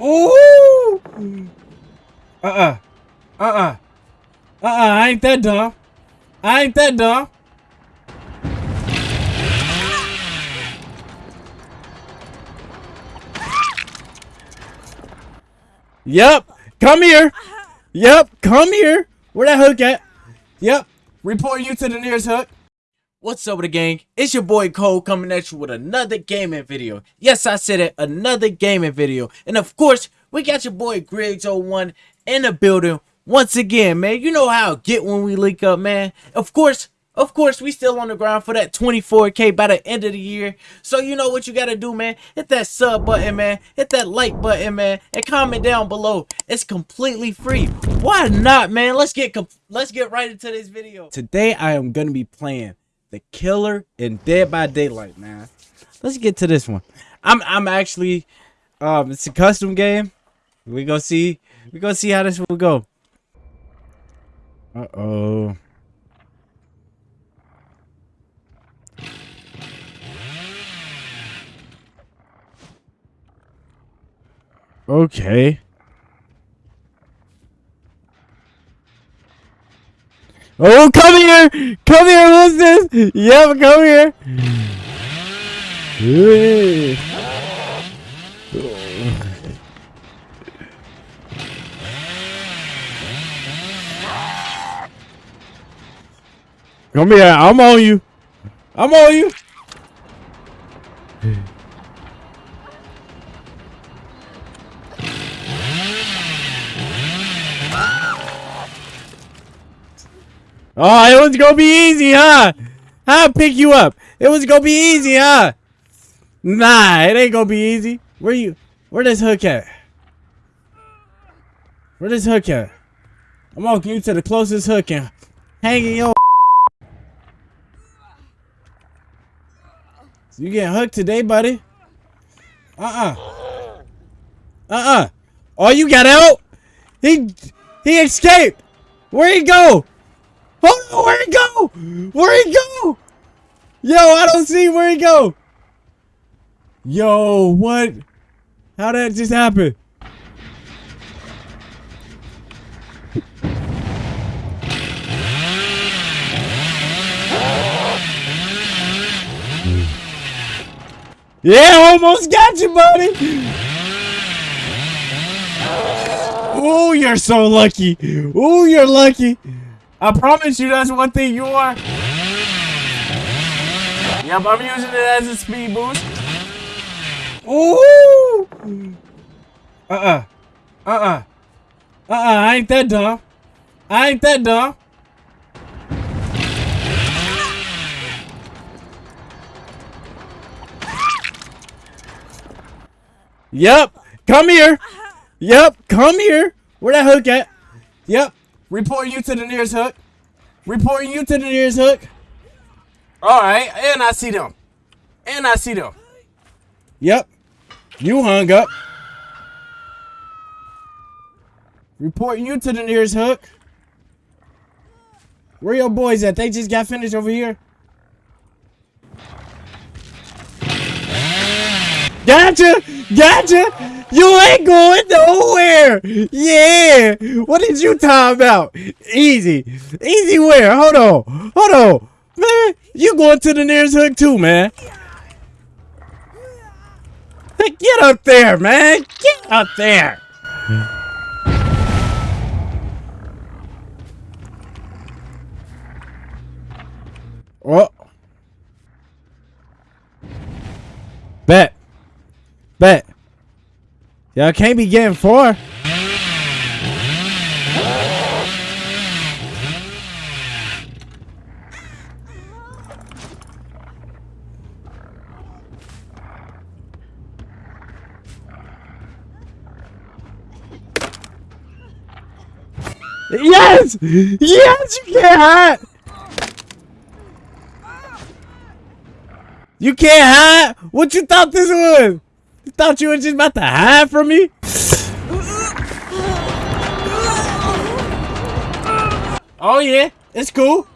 Ooh! Uh-uh. Uh-uh. Uh-uh, I ain't that dumb. I ain't that dumb. Yep. Come here. Yep. Come here. Where that hook at? Yep. Report you to the nearest hook. What's up with the gang? It's your boy Cole coming at you with another gaming video. Yes, I said it, another gaming video. And of course, we got your boy Griggs01 in the building once again, man. You know how I get when we link up, man. Of course, of course, we still on the ground for that 24K by the end of the year. So you know what you got to do, man. Hit that sub button, man. Hit that like button, man. And comment down below. It's completely free. Why not, man? Let's get let's get right into this video. Today, I am going to be playing The Killer in Dead by Daylight, man. Let's get to this one. I'm I'm actually um it's a custom game. We gonna see we gonna see how this will go. Uh oh. Okay. Oh, come here! Come here, what's this? Yep, come here! Come here, I'm on you. I'm on you. Oh, it was gonna be easy, huh? I'll pick you up. It was gonna be easy, huh? Nah, it ain't gonna be easy. Where you? Where this hook at? Where this hook at? I'm walking you to the closest hook and hanging your. You getting hooked today, buddy? Uh-uh. Uh-uh. Oh, you got out? He he escaped. Where'd he go? Oh no, where'd he go? Where'd he go? Yo, I don't see where he go. Yo, what? How did that just happen? Yeah, almost got you, buddy. Oh, you're so lucky. Oh, you're lucky. I promise you that's one thing you are. Yep, I'm using it as a speed boost. Ooh! Uh-uh. Uh-uh. Uh-uh, I ain't that dumb. I ain't that dumb. Yep. Come here. Yep. Come here. Where that hook at? Yep. Reporting you to the nearest hook. Reporting you to the nearest hook. All right, and I see them. And I see them. Yep. You hung up. Reporting you to the nearest hook. Where your boys at? They just got finished over here. Gotcha! Gotcha! You ain't going nowhere. Yeah. What did you talk about? Easy. Easy where? Hold on. Hold on. Man, you going to the nearest hook too, man. Get up there, man. Get up there. Oh. Bet. Bet. Y'all can't be getting four. Yes! Yes, you can't hide! You can't hide? What you thought this was? Thought you were just about to hide from me? Oh yeah, it's cool.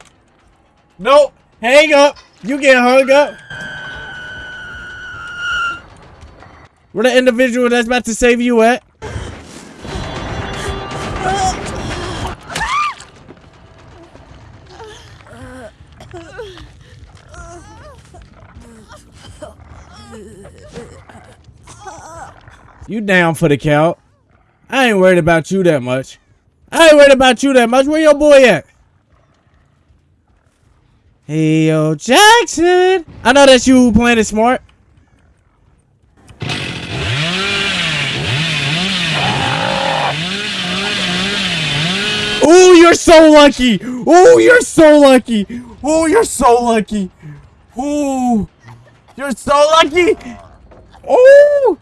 Nope, hang up. You get hung up. Where the individual that's about to save you at? You down for the count. I ain't worried about you that much. I ain't worried about you that much. Where your boy at? Hey, yo, Jackson. I know that's you playing it smart. Oh, you're so lucky. Oh, you're so lucky. Oh, you're so lucky. Oh, you're so lucky. Oh.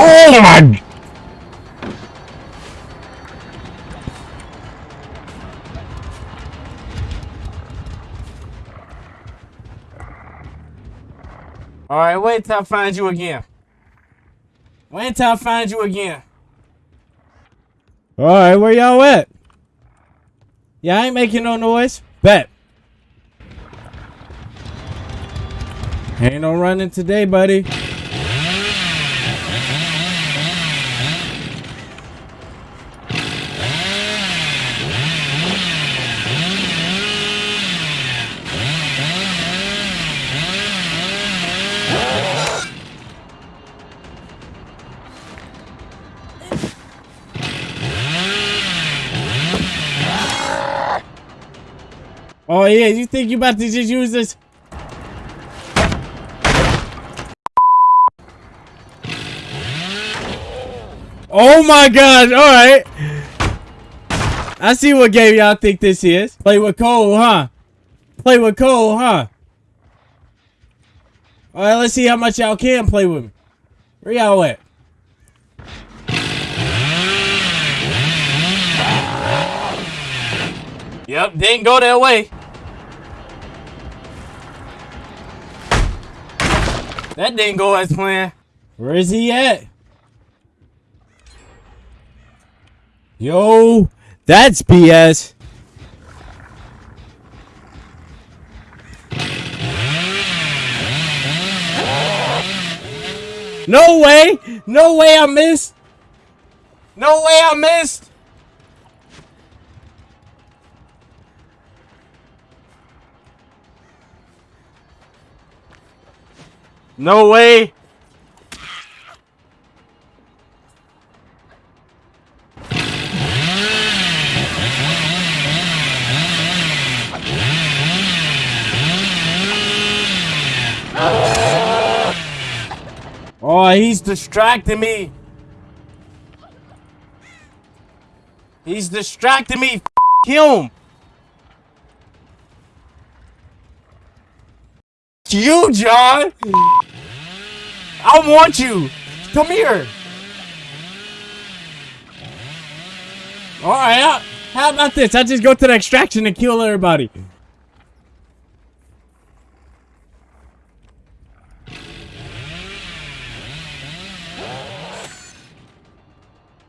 Oh my Alright, wait till I find you again. Wait till I find you again. Alright, where y'all at? Yeah, I ain't making no noise. Bet. Ain't no running today, buddy. Oh, yeah, you think you about to just use this? Oh my god, alright. I see what game y'all think this is. Play with Cole, huh? Play with Cole, huh? Alright, let's see how much y'all can play with me. Where y'all at? Yep, didn't go that way. That didn't go as planned. Where is he at? Yo, that's BS. No way! No way I missed! No way I missed! No way! Oh, he's distracting me. He's distracting me. F him. You, John. I want you. Come here. Alright, how about this? I just go to the extraction and kill everybody.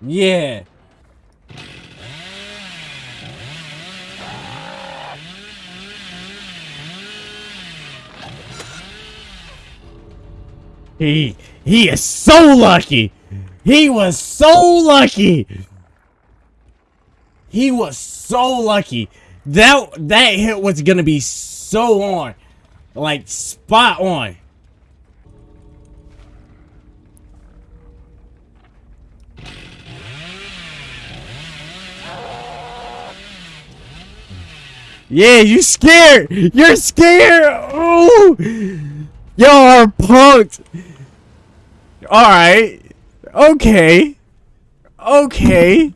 Yeah. He he is so lucky. He was so lucky. He was so lucky. That that hit was gonna be so on. Like spot on. Yeah, you scared. You're scared. Oh, y'all are punked. All right. Okay. Okay.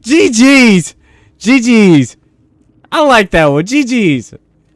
GG's. GG's. I like that one. GG's.